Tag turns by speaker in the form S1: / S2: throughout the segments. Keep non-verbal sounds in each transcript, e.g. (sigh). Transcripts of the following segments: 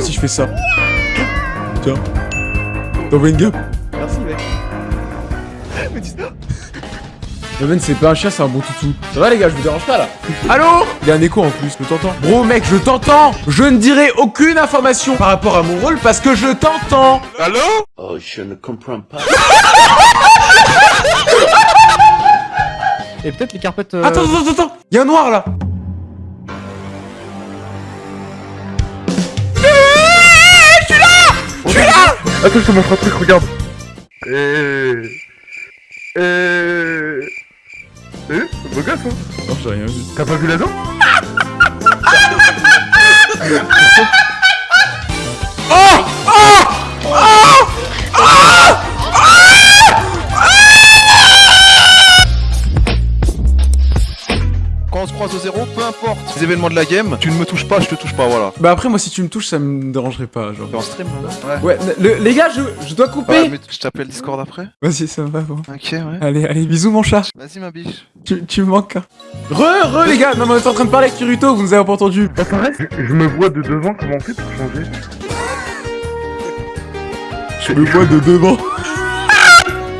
S1: Si je fais ça. Tiens. T'envoies une gamme.
S2: Merci, mec. (laughs) Mais dis
S1: Leven, c'est pas un chien, c'est un bon toutou. Ça va, les gars, je vous dérange pas là? Allô? Il y a un écho en plus, je t'entends. Bro, mec, je t'entends. Je ne dirai aucune information par rapport à mon rôle parce que je t'entends.
S2: Allô?
S3: Oh, je ne comprends pas. (laughs)
S4: Et peut-être les carpettes. euh,
S1: Attends, attends, attends. Il y a un noir là.
S5: Attends, je te montre un truc, regarde. Euh... Euh... Eh Beau gosse, hein
S1: Non, j'ai rien vu.
S5: T'as pas vu la dent
S2: Quand on se croise au zéro, importe les événements de la game, tu ne me touches pas, je te touche pas, voilà.
S1: Bah après, moi, si tu me touches, ça me dérangerait pas, genre.
S2: T'es en stream là Ouais.
S1: Ouais, le- les gars, je, je dois
S2: Ouais,
S1: couper.
S2: mais je t'appelle Discord après
S1: Vas-y, ça va, bon.
S2: Ok, ouais.
S1: Allez, allez, bisous, mon chat.
S2: Vas-y, ma biche.
S1: Tu, tu me manques. hein. Re, re, les gars. Non, mais on est en train de parler avec Kirito, vous nous avez pas entendu.
S5: Je, je me vois de devant, comment on fait pour changer?
S1: Je me vois de devant.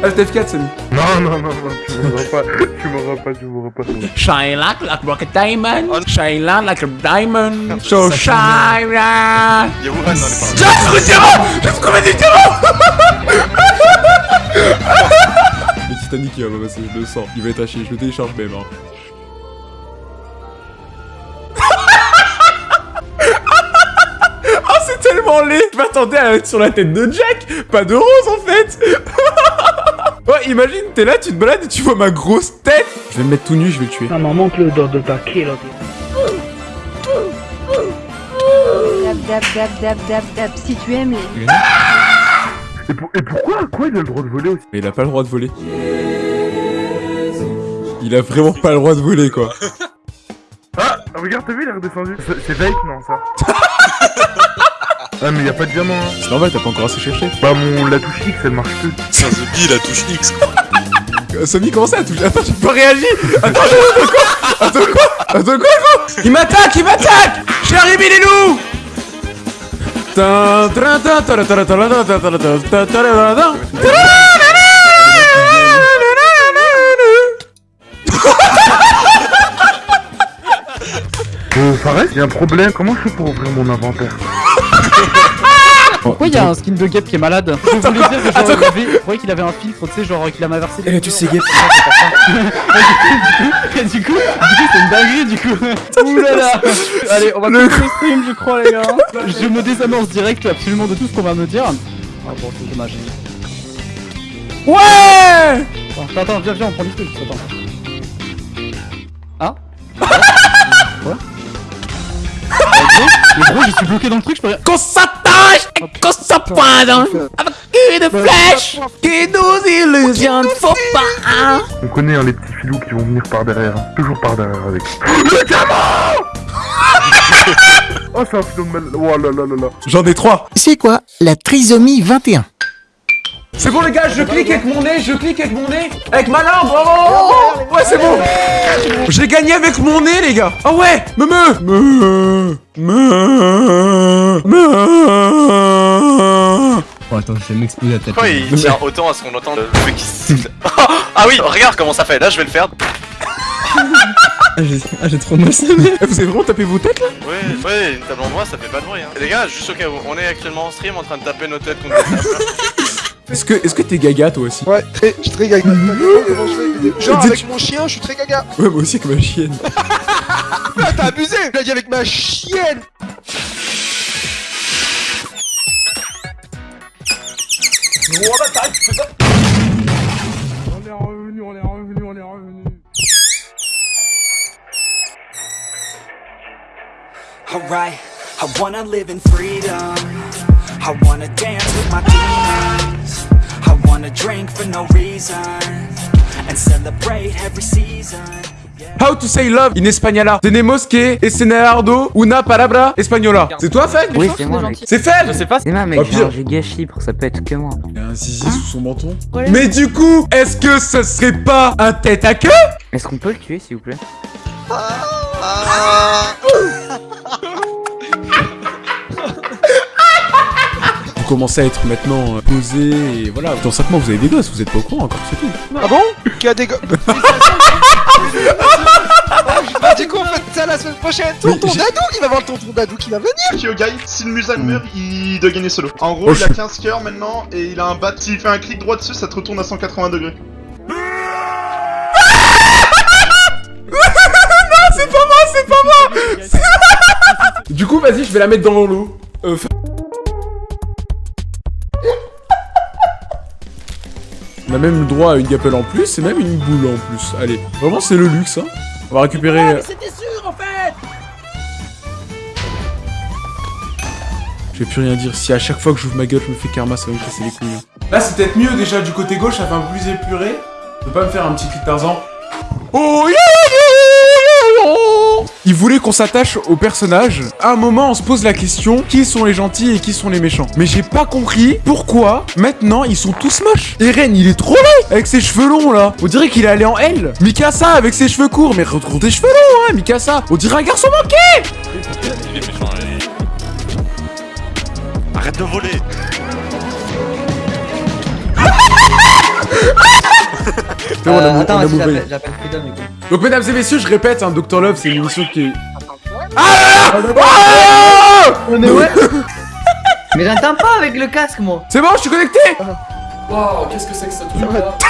S1: Alt F4, Samy.
S5: Non, non, non, non, tu m'auras pas, tu m'auras pas, tu m'auras pas.
S1: Shine like, like rocket diamond. Shine like, like a diamond. So shine like.
S2: Y'a Wuhan dans les paroles.
S1: J'ai trouvé du terrain J'ai trouvé du terrain Le Titanic il va pas passer, je le sens. Il va être haché, je le télécharge même. Hein. (laughs) oh c'est tellement laid Je m'attendais à être sur la tête de Jack Pas de rose en fait (laughs) imagine t'es là, tu te balades et tu vois ma grosse tête Je vais me mettre tout nu, je vais le tuer.
S6: Maman, monte le dos de ta.
S7: Dab dab dab dab dab dab si tu aimes les...
S5: Et, pour- et pourquoi Quoi il a le droit de voler aussi?
S1: Mais il a pas le droit de voler. Il a vraiment pas le droit de voler quoi.
S5: Ah Regarde, t'as vu, il est redescendu. C'est c'est fake, non, ça? (laughs) Ah, mais y a pas de diamant, hein.
S1: C'est normal, t'as pas encore assez cherché.
S5: Bah, mon, la touche X, elle marche plus.
S3: Tiens, The Bee, la touche X,
S1: quoi. Sony, comment ça la touche Attends, j'ai pas réagi Attends, attends quoi Attends quoi Attends quoi, gros Il m'attaque, il m'attaque J'arrive, il est loup
S5: Euh, Fares, il y a un problème, comment je fais pour ouvrir mon inventaire (laughs)
S4: Pourquoi il y a un skin de Gap qui est malade Je voulais dire que genre, il avait... Voyez qu'il avait un filtre, tu sais, genre qu'il a inversé
S1: Eh, tu sais, Gap. (laughs)
S4: Et du coup, du coup, c'est une dinguerie du coup. Là. Allez, on va le stream, je crois les gars. (laughs) Je me désamorce direct absolument de tout ce qu'on va me dire. Ah bon, c'est dommage.
S1: Ouais
S4: Attends, attends, viens, viens, on prend du truc. Attends. Ah Quoi Mais gros, je suis bloqué dans le truc, je peux rien.
S1: Qu'on s'attache Qu'on s'appointe Avec une flèche Qui nous illusionne Faut pas
S5: On connaît hein, les petits filous qui vont venir par derrière. hein. Toujours par derrière avec. Le diamant (laughs) Oh, c'est un filon de mal. Oh là là là là.
S1: J'en ai trois
S8: C'est quoi la trisomie 21
S1: C'est bon les gars, je clique avec mon nez, je clique avec mon nez Avec ma langue, bravo Ouais c'est bon J'ai gagné avec mon nez les gars Ah ouais Me me Me Me Me
S9: Oh attends, je vais m'exploser la tête.
S3: Pourquoi il tient autant à ce qu'on entend le truc qui siffle Ah oui, regarde comment ça fait. Là, je vais le faire.
S9: Ah, j'ai ah, trop mal.
S1: Eh, Vous avez vraiment tapé vos têtes là
S3: Ouais, ouais, une table en bois, ça fait pas de bruit. Hein. Les gars, juste au cas où, on est actuellement en stream en train de taper nos têtes contre des (laughs) tables.
S1: Est-ce que est-ce que t'es gaga toi aussi
S2: Ouais, très, je suis très gaga. (laughs) Genre, avec mon chien, je suis très gaga.
S1: Ouais moi aussi avec ma chienne (laughs)
S2: Ah, t'as abusé Je l'ai dit avec ma chienne
S5: On est revenu, on est revenu, on est revenu.
S10: Alright, I wanna live in freedom. I wanna dance with my demons. I wanna drink for no reason. And celebrate every season.
S1: How to say love in española Tenemos que escenardo una palabra española C'est toi Fed?
S8: Oui, c'est moi, mec.
S1: C'est Fed?
S3: Je sais pas.
S8: C'est moi, mec,
S1: Oh,
S8: j'ai giga chibre, ça peut être que moi.
S1: Il y a un zizi sous son menton Mais du coup, est-ce que ce serait pas un tête à queue?
S8: Est-ce qu'on peut le tuer, s'il vous plaît?
S1: Commencez à être maintenant euh, posé et voilà. Dans 5 mois, vous avez des gosses, vous êtes pas au courant encore, c'est tout.
S2: Ah bon? Qui a des go... Du coup, on fait ça la semaine prochaine. Tonton Dadou, il va voir le tonton Dadou qui va venir.
S5: Kyogai, si le Musan meurt, il doit gagner solo. En gros,
S1: Oh,
S5: il a
S1: je-
S5: 15 cœurs maintenant et il a un bat. S'il fait un clic droit dessus, ça te retourne à 180 degrés. (laughs)
S1: c'est pas moi, c'est pas moi (laughs) Du coup, vas-y, je vais la mettre dans l'eau. Euh, fa- On a même le droit à une gapelle en plus et même une boule en plus. Allez, vraiment c'est le luxe hein. On va récupérer...
S9: C'était sûr en fait
S1: Je vais plus rien dire. Si à chaque fois que j'ouvre ma gueule je me fais karma, ça va me casser les couilles. hein. Là c'est peut-être mieux déjà du côté gauche, ça fait un peu plus épuré. De pas me faire un petit cri de Tarzan. Oh yeah. Il voulait qu'on s'attache au personnage. À un moment, on se pose la question qui sont les gentils et qui sont les méchants. Mais j'ai pas compris pourquoi maintenant ils sont tous moches. Eren, il est trop laid avec ses cheveux longs là. On dirait qu'il est allé en L. Mikasa avec ses cheveux courts, mais retrouve tes cheveux longs, hein, Mikasa. On dirait un garçon manqué.
S3: Il est méchant, allez. Arrête de voler (laughs)
S1: on a mou- on a
S8: attends,
S1: mouvé.
S8: j'appelle j'appelle Freedom du coup.
S1: Donc mesdames et messieurs, je répète, hein, Dr Love, c'est une émission qui est... Ah Ah
S8: Mais ouais (laughs) Mais j'entends pas avec le casque moi
S1: C'est bon, je suis connecté
S9: Waouh, qu'est-ce que c'est que ce truc là (laughs)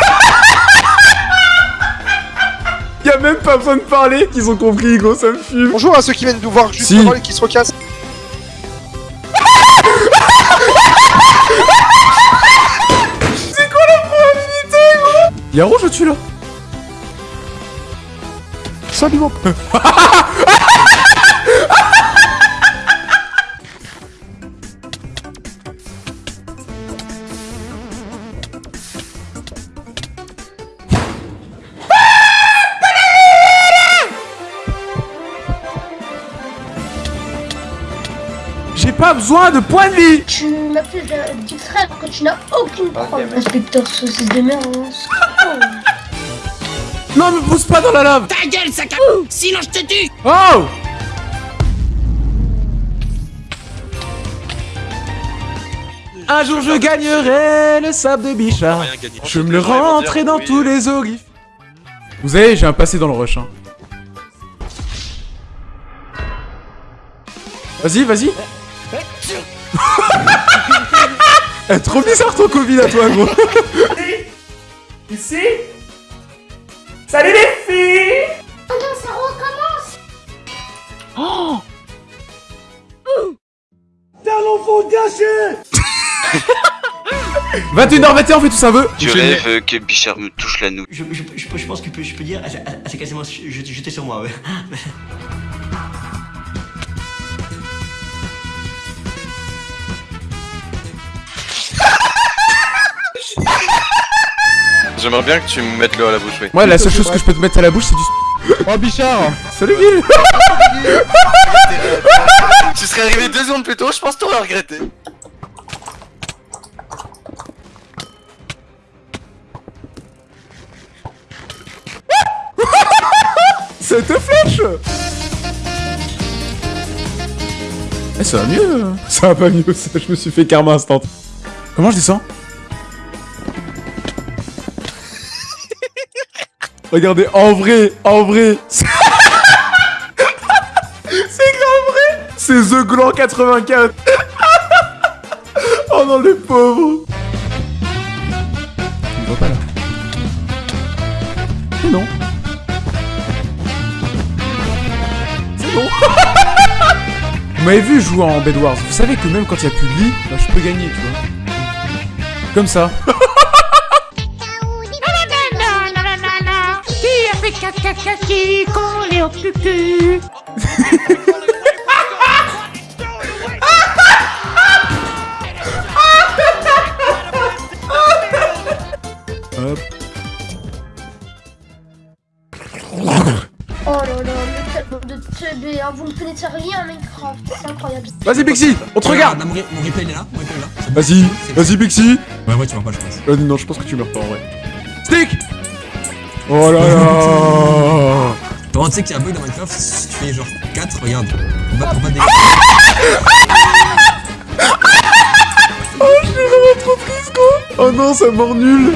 S1: Y'a même pas besoin de parler, qu'ils ont compris, gros, ça me fume.
S2: Bonjour à ceux qui viennent nous voir juste
S1: Si.
S2: avant et qui se recassent.
S1: Y'a rouge au-dessus là
S2: Salut mon
S1: J'ai pas besoin de points de vie
S6: Tu m'appelles du frère que tu n'as aucune preuve. Inspecteur saucisse de merde.
S1: Non, me pousse pas dans la lave
S9: Ta gueule, sac à... Sinon je te tue
S1: Oh Un jour je gagnerai le sable de Bichard. Je me le rentrerai dans tous les oglyphes. Vous savez, j'ai un passé dans le rush. Hein. Vas-y, vas-y. (laughs) Eh, trop bizarre ton Covid à toi, gros. Ici Salut les filles
S6: Ça recommence.
S9: T'as l'enfant gâché
S1: 21h21, on fait tous un vœu.
S11: Je rêve que Bichard me touche la nouille.
S9: je, je, je, je pense que je peux, je peux dire, elle, s'est quasiment jetée sur moi, ouais.
S3: J'aimerais bien que tu me mettes l'eau à la bouche, oui.
S1: Moi, la seule chose que je peux te mettre à la bouche, c'est du.
S4: Oh Bichard
S1: Salut, Gil (laughs)
S3: tu serais arrivé deux secondes plus tôt, je pense que t'aurais regretté. (laughs)
S1: Cette flèche Eh, ça va mieux. Ça va pas mieux, ça, je me suis fait karma instant. Comment je descends? Regardez, en vrai, en vrai (laughs) C'est grave vrai C'est The Gland 84 (laughs) Oh non, le pauvre Il voit pas là. Mais non. C'est bon. (laughs) Vous m'avez vu jouer en Bed Wars. Vous savez que même quand il n'y a plus de lit, bah, je peux gagner, tu vois. Comme ça.
S6: Qui collé au cucu
S1: Hop.
S6: Oh là là, le de teubé, vous ne rien à Minecraft, c'est incroyable.
S1: Vas-y, Pixie, on te regarde.
S9: Mon, replay est là, mon replay est là.
S1: Vas-y, vas-y, Pixie.
S9: Ouais, ouais, tu vas pas, je pense.
S1: Non, je pense que tu meurs pas en vrai. Stick Oh là là
S9: tu sais qu'il y a un bug dans Minecraft, si tu fais genre 4, regarde. On va, on. Oh, j'ai
S1: vraiment trop triste, quoi Oh non, ça mort nul